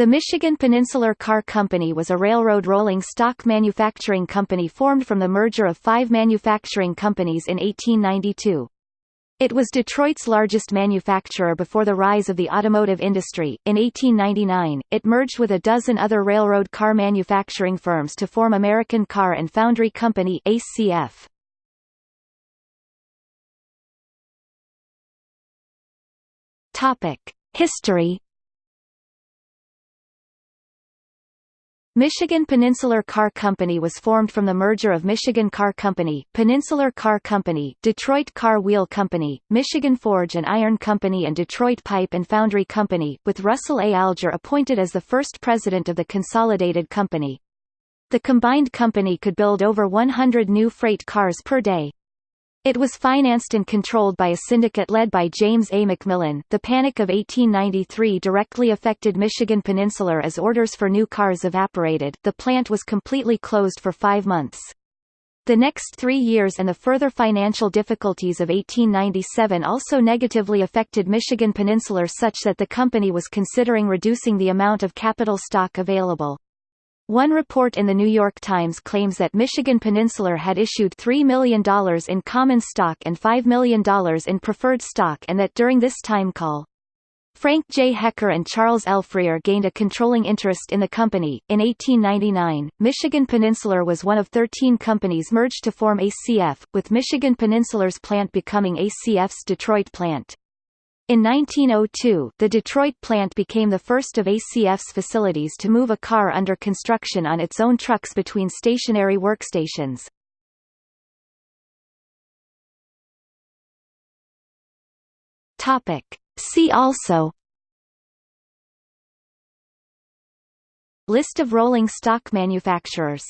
The Michigan Peninsular Car Company was a railroad rolling stock manufacturing company formed from the merger of five manufacturing companies in 1892. It was Detroit's largest manufacturer before the rise of the automotive industry. In 1899, it merged with a dozen other railroad car manufacturing firms to form American Car and Foundry Company (ACF). Topic: History Michigan Peninsular Car Company was formed from the merger of Michigan Car Company, Peninsular Car Company, Detroit Car Wheel Company, Michigan Forge and Iron Company and Detroit Pipe and Foundry Company, with Russell A. Alger appointed as the first president of the consolidated company. The combined company could build over 100 new freight cars per day. It was financed and controlled by a syndicate led by James A. McMillan. The Panic of 1893 directly affected Michigan Peninsular as orders for new cars evaporated. The plant was completely closed for five months. The next three years and the further financial difficulties of 1897 also negatively affected Michigan Peninsular such that the company was considering reducing the amount of capital stock available. One report in the New York Times claims that Michigan Peninsular had issued $3 million in common stock and $5 million in preferred stock and that during this time call, Frank J. Hecker and Charles L. Freer gained a controlling interest in the company. In 1899, Michigan Peninsular was one of 13 companies merged to form ACF, with Michigan Peninsular's plant becoming ACF's Detroit plant. In 1902, the Detroit plant became the first of ACF's facilities to move a car under construction on its own trucks between stationary workstations. Topic. See also List of rolling stock manufacturers